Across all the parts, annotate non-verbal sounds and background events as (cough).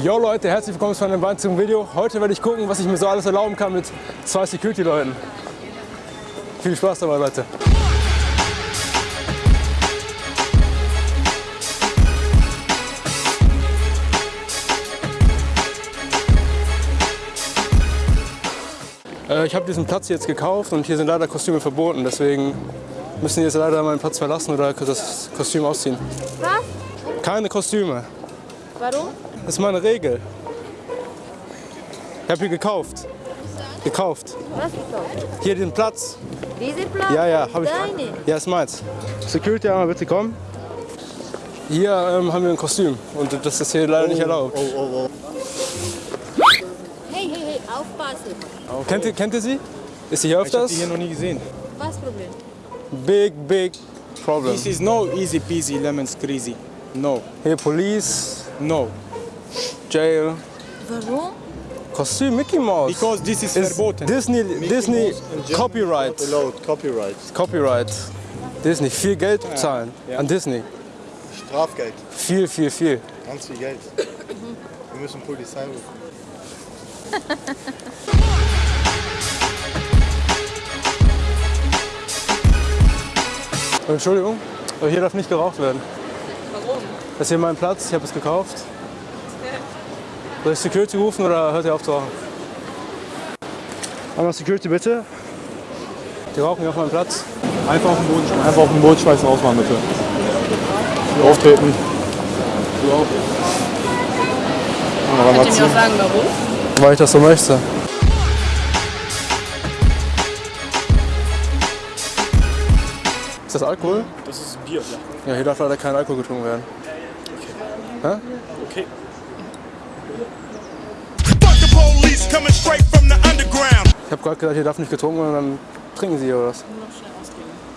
Yo Leute, herzlich willkommen zu einem weiteren Video. Heute werde ich gucken, was ich mir so alles erlauben kann mit zwei Security-Leuten. Viel Spaß dabei, Leute. Äh, ich habe diesen Platz jetzt gekauft und hier sind leider Kostüme verboten. Deswegen müssen die jetzt leider meinen Platz verlassen oder das Kostüm ausziehen. Was? Keine Kostüme. Warum? Das ist meine Regel. Ich habe hier gekauft. Gekauft. Was gekauft? Hier den Platz. Diese Platz? Ja, ja, habe ich. Deine? Ja, ist meins. Security, einmal bitte kommen. Hier ähm, haben wir ein Kostüm und das ist hier leider nicht erlaubt. Hey, hey, hey, aufpassen. Kennt, ihr, kennt ihr sie? Ist sie hier Ich habe öfters? die hier noch nie gesehen. Was Problem? Big, big problem. This is no easy peasy lemon squeezy. No, Hier Police, no. Jail. Warum? Kostüm Mickey Mouse. Because this is Ist verboten. Disney, Disney Copyright. Allowed, Copyright. Copyright. Disney. Viel Geld zahlen ja. an Disney. Strafgeld. Viel, viel, viel. Ganz viel Geld. Wir müssen Polizei rufen. Entschuldigung, aber hier darf nicht geraucht werden. Warum? Das ist hier mein Platz, ich habe es gekauft. Soll ich Security rufen oder hört ihr auf zu rauchen? Einmal Security bitte. Die rauchen hier auf meinem Platz. Einfach auf den Boden schmeißen. Einfach auf den Boden schmeißen, rausmachen bitte. Auftreten. Du auch. Könnt ihr mir auch sagen, warum? Weil ich das so möchte. Ist das Alkohol? Das ist Bier, ja. Ja, hier darf leider kein Alkohol getrunken werden. Okay. Fuck the police coming straight from the underground. Ich habe gerade gesagt, hier darf nicht getrunken werden, dann trinken sie hier oder was?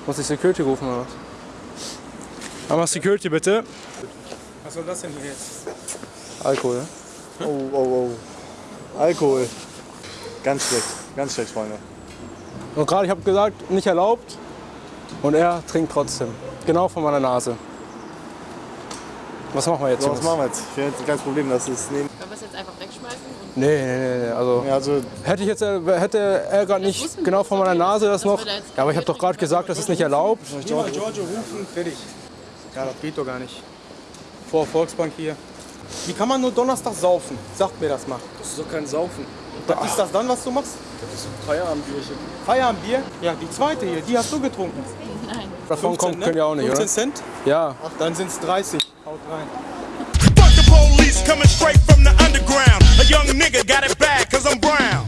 Muss ich Security rufen oder was? Einmal Security bitte. Was soll das denn hier jetzt? Alkohol. Oh, oh, oh. Alkohol. Ganz schlecht. Ganz schlecht, Freunde. Und gerade, ich habe gesagt, nicht erlaubt. Und er trinkt trotzdem. Genau vor meiner Nase. Was machen wir jetzt? So, was machen wir jetzt? Ich hätte ein kleines Problem, dass es nehmen. Können? Und Nee, nee, nee. Also, Ja, also, hätte ich jetzt, äh, hätte er gerade nicht genau vor meiner. Nase das noch. Ja, aber ich habe doch gerade gesagt, das ist nicht erlaubt. Niemand Giorgio rufen, fertig. Ja, das geht doch gar nicht. Vor Volksbank hier. Wie kann man nur Donnerstag saufen? Sagt mir das mal. Das ist doch kein Saufen. Was ist das dann, was du machst? Das ist ein Feierabendbierchen. Feierabendbier? Ja, die zweite hier, die hast du getrunken. nein. Davon kommt, könnt ihr auch nicht, 15 oder? Cent? Ja. Dann sind es 30. Haut rein. Police coming straight from the underground. A young nigga got it bad cause I'm brown.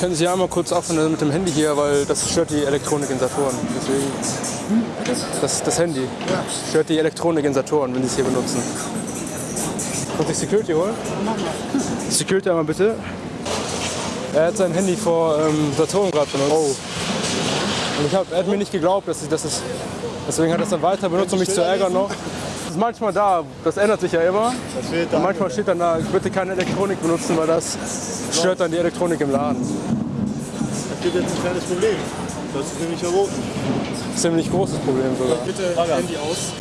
Können Sie einmal kurz aufhören mit dem Handy hier, weil das stört die Elektronik in Saturn. Deswegen. Das, das Handy stört die Elektronik in Saturn, wenn Sie es hier benutzen. Kannst du Security holen? Security einmal bitte. Er hat sein Handy vor ähm, Saturn gerade benutzt. Und ich hab, er hat mir nicht geglaubt, dass ich das ist. Deswegen hat er es dann weiter benutzt, um mich zu ärgern noch. Ist manchmal da, das ändert sich ja immer. das Und dann. manchmal steht dann da, bitte keine Elektronik benutzen, weil das stört dann die Elektronik im Laden. Das gibt jetzt ein kleines Problem. Das ist nämlich verboten. Ziemlich großes Problem sogar. Bitte Handy aus.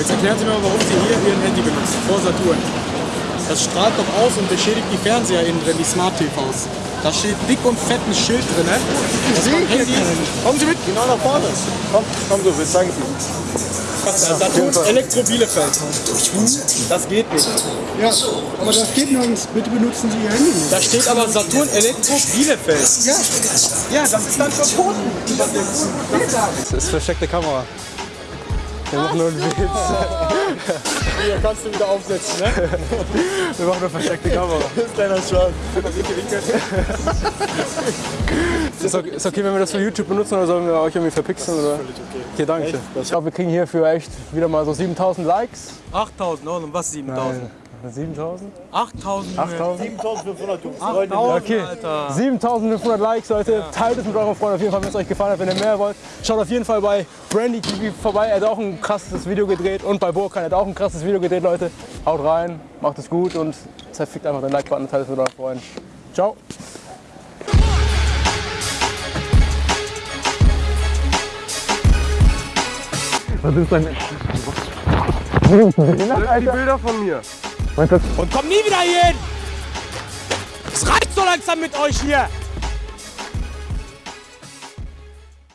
Jetzt erklären Sie mir mal, warum Sie hier Ihr Handy benutzen, vor Saturn. Das strahlt doch aus und beschädigt die Fernseher innen drin, die Smart TVs. Da steht dick und fett ein Schild drin, ne? Das macht Handy. Kommen Sie mit. Genau nach vorne. Komm, komm so, wir zeigen es Ihnen. Saturn Elektro Bielefeld. Das geht nicht. Ja, aber das geht nirgends. Bitte benutzen Sie Ihr Handy nicht. Da steht aber Saturn Elektro Bielefeld. Ja. Ja, das ist dann verboten. Das ist versteckte Kamera. Wir machen nur einen Witz. Hier kannst du wieder aufsetzen, ne? Wir machen nur versteckte Kamera. (laughs) Schwan. Ist okay, ist okay, wenn wir das für YouTube benutzen oder sollen wir euch irgendwie verpixeln? Oder? Okay, danke. Ich glaube, wir kriegen hier für echt wieder mal so 7000 Likes. 8000, oh, und was 7000? 7000? 8000. 8000? 7500 Jungs. 8000, Okay. Alter. 7500 Likes, Leute. Teilt es mit euren Freunden auf jeden Fall, wenn es euch gefallen hat. Wenn ihr mehr wollt, schaut auf jeden Fall bei Brandy TV vorbei. Er hat auch ein krasses Video gedreht. Und bei Burkan hat auch ein krasses Video gedreht, Leute. Haut rein, macht es gut und zerfickt einfach den Like-Button, teilt es mit euren Freunden. Ciao. (laughs) Die Bilder von mir. Und komm nie wieder hier hin! Es reicht so langsam mit euch hier!